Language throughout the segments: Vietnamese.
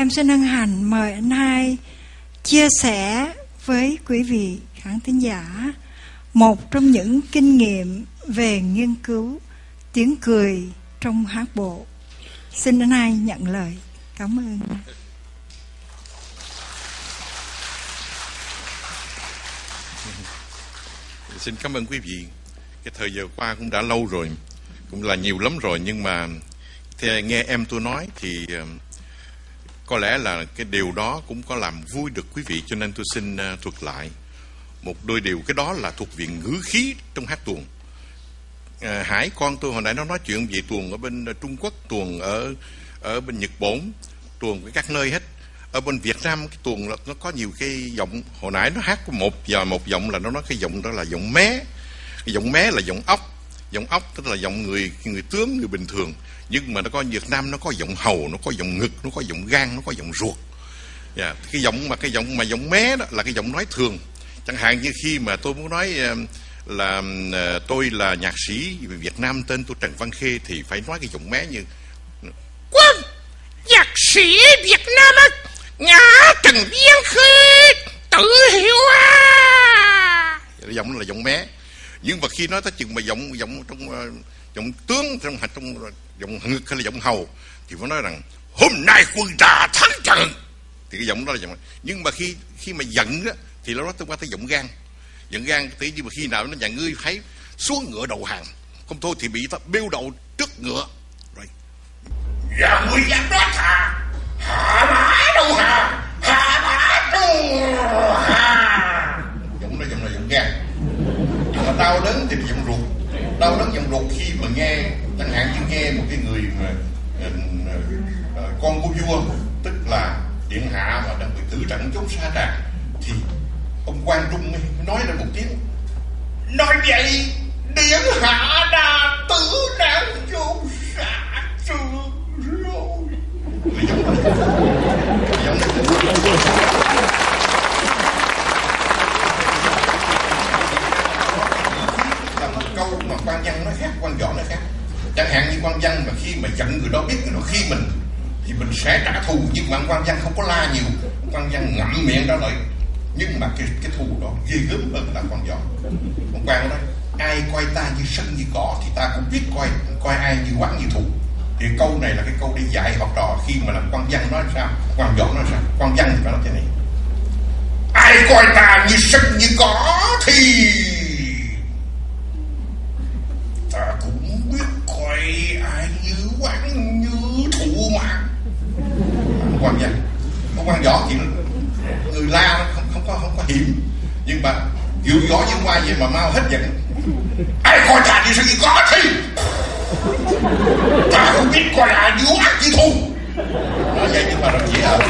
em xin hân hạnh mời anh hai chia sẻ với quý vị khán thính giả một trong những kinh nghiệm về nghiên cứu tiếng cười trong hát bộ. Xin anh hai nhận lời. Cảm ơn. Xin cảm ơn quý vị. Cái thời giờ qua cũng đã lâu rồi, cũng là nhiều lắm rồi nhưng mà theo nghe em tôi nói thì uh, có lẽ là cái điều đó cũng có làm vui được quý vị cho nên tôi xin ờ, thuật lại. Một đôi điều cái đó là thuộc viện ngữ khí trong hát tuồng. À, hải con tôi hồi nãy nó nói chuyện về tuồng ở bên ờ, trung quốc tuồng ở ở bên nhật bản tuồng ở các nơi hết. Ở bên việt nam cái tuồng là nó có nhiều cái giọng hồi nãy nó hát có một giờ một giọng là nó nói cái giọng đó là giọng mé. Cái giọng mé là giọng ốc giọng ốc, tức là giọng người người tướng, người bình thường. Nhưng mà nó có Việt Nam, nó có giọng hầu, nó có giọng ngực, nó có giọng gan nó có giọng ruột. Yeah. cái giọng mà cái giọng mà giọng mé đó là cái giọng nói thường. Chẳng hạn như khi mà tôi muốn nói là ờ, tôi là nhạc sĩ Việt Nam tên tôi Trần Văn Khê thì phải nói cái giọng mé như, quân, nhạc sĩ Việt Nam á ngã Trần Văn Khê, tự hiểu à. Dạ, giọng là giọng mé nhưng mà khi nói tới chừng mà giọng giọng trong ờ, giọng tướng, trong trong giọng ngực hay là giọng hầu, thì phải nói rằng, hôm nay quân ta thắng trận. Thì cái giọng đó là giọng nhưng mà khi khi mà giận á, thì nó nói tới qua tới giọng gan. Giọng gan tí nhưng mà khi nào nó nhà ngươi thấy xuống ngựa đầu hàng. Không thôi thì bị ta bêu đầu trước ngựa. Rồi. Dạ ngươi dám nói thà hạ mã đầu hàng hạ mã đầu hàng giọng đó giọng là giọng gan nhưng mà đau đớn thì giọng ruột. Đau đớn giọng ruột khi mà nghe, chẳng hạn như nghe một cái người mà ờ, ờ, ờ, con của vua, tức là điện hạ mà đang bị tử trận chống xa tràng thì ông quan trung nói ra một tiếng, nói vậy, điện hạ đã tử nạn chôn xạ trường rồi là một câu mà quan văn nó khác quan võ nó khác chẳng hạn như quan văn mà khi mà giận người đó biết người đó khi mình, thì mình sẽ trả thù. Nhưng mà quan văn không có la nhiều. Quan văn ngậm miệng ra lời nhưng mà cái cái thù đó ghê gớm hơn là con giò. Ông quan nói, ai coi ta như sân như cỏ thì ta cũng biết coi coi ai như quán như thù. Thì câu này là cái câu để dạy học trò khi mà làm quan văn nói sao, quan võ nói sao. Quan văn thì phải nói thế này. Ai coi ta như sân như cỏ thì quan văn ông quan võ thì người ừ, la, không không có không có hiểm. Nhưng mà dụ võ như qua vậy mà mau hết giận ai coi ta đi sao gì có thì. Ta không biết coi ai như ác như thu. Nói vậy nhưng mà rất dễ hơn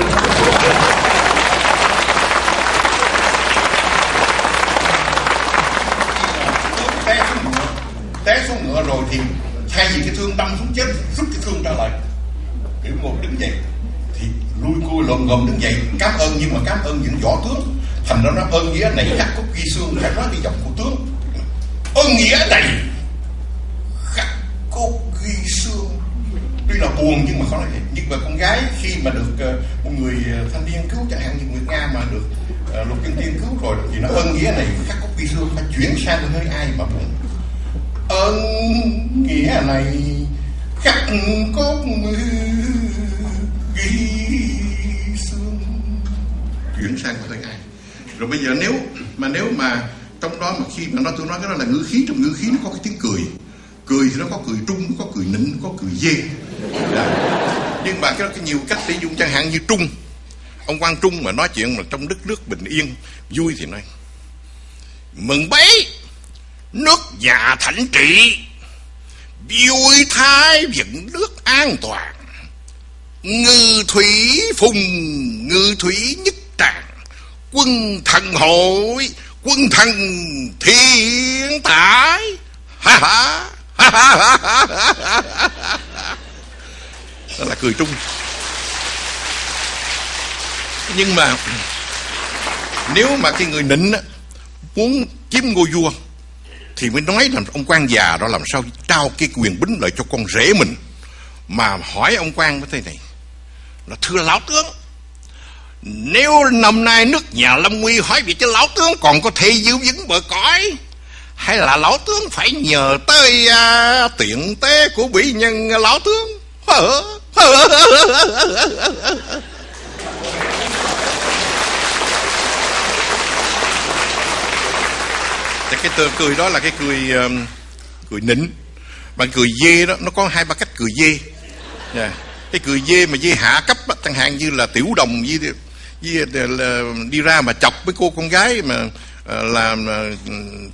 té xuống ngựa. Té xuống ngựa rồi thì thay vì cái thương đâm xuống chết, rút cái thương ra lại. Gồm cui đứng dậy, cảm ơn nhưng mà cảm ơn những võ tướng. Thành ra nó ơn nghĩa này khắc cốt ghi xương phải nói cái giọng của tướng. Ơn nghĩa này khắc cốt ghi xương. Tuy là buồn nhưng mà khó nói vậy nhưng mà con gái khi mà được ờ, một người ờ, thanh niên cứu, chẳng hạn như người nga mà được ờ, lục chân tiên cứu rồi, thì nó ơn nghĩa này khắc cốt ghi xương phải chuyển sang hơi ai mà buồn. Ơn nghĩa này khắc cốt ghi xương chuyển sang của tiếng Anh rồi bây giờ nếu mà nếu mà trong đó mà khi mà nó tôi nói cái đó là ngữ khí, trong ngữ khí nó có cái tiếng cười. Cười thì nó có cười trung, nó có cười nịnh có cười dê. Đã. nhưng mà cái đó có nhiều cách để dùng, chẳng hạn như trung. Ông quan trung mà nói chuyện mà trong đất nước bình yên, vui thì nói, mừng bấy, nước nhà thảnh trị, vui thái dựng nước an toàn. Ngư thủy phùng, ngư thủy nhất quân thần hội quân thần thiên tải ha ha ha ha ha ha ha đó là cười trung. Nhưng mà nếu mà cái người nịnh á, muốn chiếm ngôi vua thì mới nói là ông quan già đó làm sao trao cái quyền bính lợi cho con rể mình. Mà hỏi ông quan cái thế này là thưa lão tướng nếu năm nay nước nhà Lâm Nguy hỏi việc cho lão tướng còn có thể giữ vững bờ cõi Hay là lão tướng phải nhờ tới à, tiện tế của bị nhân lão tướng? Thì cái tờ cười đó là cái cười um, cười nịnh. Bạn cười dê đó Nó có hai ba cách cười dê. Yeah. Cái cười dê mà dê hạ cấp đó, Chẳng hạn như là tiểu đồng với, với, là, đi ra mà chọc với cô con gái Mà à, làm à,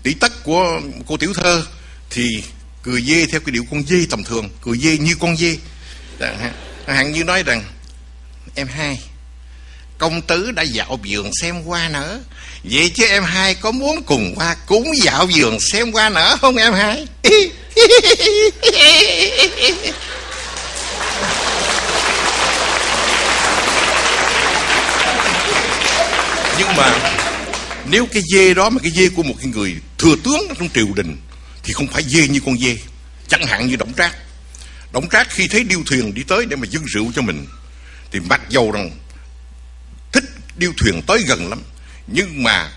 tỷ tất của cô tiểu thơ Thì cười dê theo cái điệu con dê tầm thường Cười dê như con dê. Chẳng hạn như nói rằng Em hai Công tứ đã dạo vườn xem hoa nở. Vậy chứ em hai có muốn cùng qua cúng dạo vườn xem hoa nở không em hai? Nhưng mà Nếu cái dê đó mà cái dê của một cái người thừa tướng trong triều đình Thì không phải dê như con dê, Chẳng hạn như động Trác. Động Trác khi thấy điêu thuyền đi tới để mà dâng rượu cho mình Thì mặc dầu rằng thích điêu thuyền tới gần lắm, nhưng mà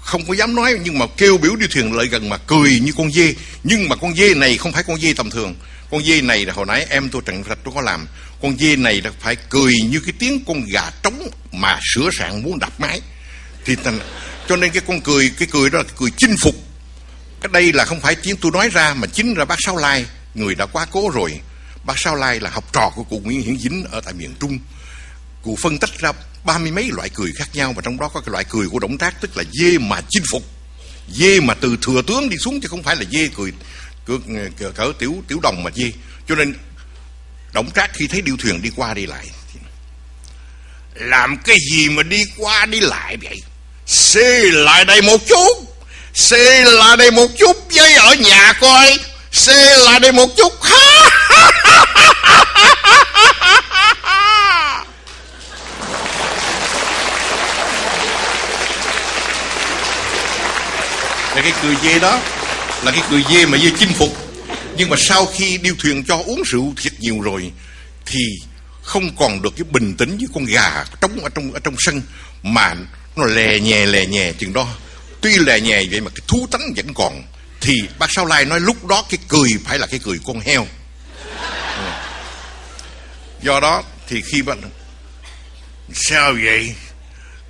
không có dám nói, nhưng mà kêu biểu điêu thuyền lại gần mà cười như con dê. Nhưng mà con dê này không phải con dê tầm thường. Con dê này là hồi nãy em tôi trần rạch tôi có làm. Con dê này là phải cười như cái tiếng con gà trống mà sửa sạn muốn đập máy thì thành cho nên cái con cười cái cười đó là cười chinh phục. Cái đây là không phải tiếng tôi nói ra mà chính là bác Sáu Lai người đã quá cố rồi. Bác Sáu Lai là học trò của cụ Nguyễn Hiển Dính ở tại miền Trung. Cụ phân tích ra ba mươi mấy loại cười khác nhau và trong đó có cái loại cười của động tác tức là dê mà chinh phục. Dê mà từ thừa tướng đi xuống chứ không phải là dê cười cỡ, cỡ, cỡ tiểu tiểu đồng mà dê. Cho nên động trác khi thấy điêu thuyền đi qua đi lại làm cái gì mà đi qua đi lại vậy? Xê lại đây một chút. Xê lại đây một chút với ở nhà coi. Xê lại đây một chút. Là cái cười dê đó. Là cái cười dê mà dê chinh phục. Nhưng mà sau khi điêu thuyền cho uống rượu thiệt nhiều rồi, thì không còn được cái bình tĩnh như con gà trống ở trong ở trong sân mà nó lè nhè lè nhè chừng đó. Tuy lè nhè vậy mà cái thú tánh vẫn còn, thì bác sao lai nói lúc đó cái cười phải là cái cười con heo. Do đó thì khi bạn sao vậy?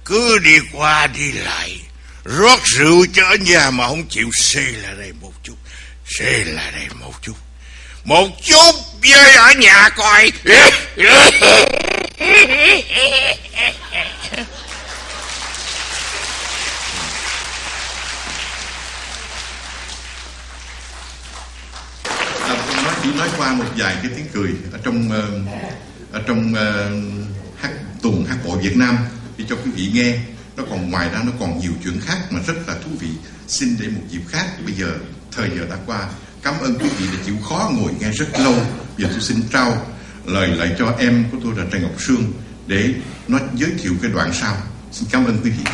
Cứ đi qua đi lại, rót rượu cho ở nhà mà không chịu. Xê là đây một chút, xê là đây một chút. Một chút với ở nhà coi. Nói qua một vài cái tiếng cười ở trong ờ, ở trong ờ, hát, tuồng hát bộ Việt Nam để cho quý vị nghe. Nó còn ngoài ra nó còn nhiều chuyện khác mà rất là thú vị. Xin để một dịp khác, bây giờ, thời giờ đã qua. Cảm ơn quý vị đã chịu khó ngồi nghe rất lâu. Giờ tôi xin trao lời lại cho em của tôi là Trần Ngọc Sương để nó giới thiệu cái đoạn sau. Xin cảm ơn quý vị.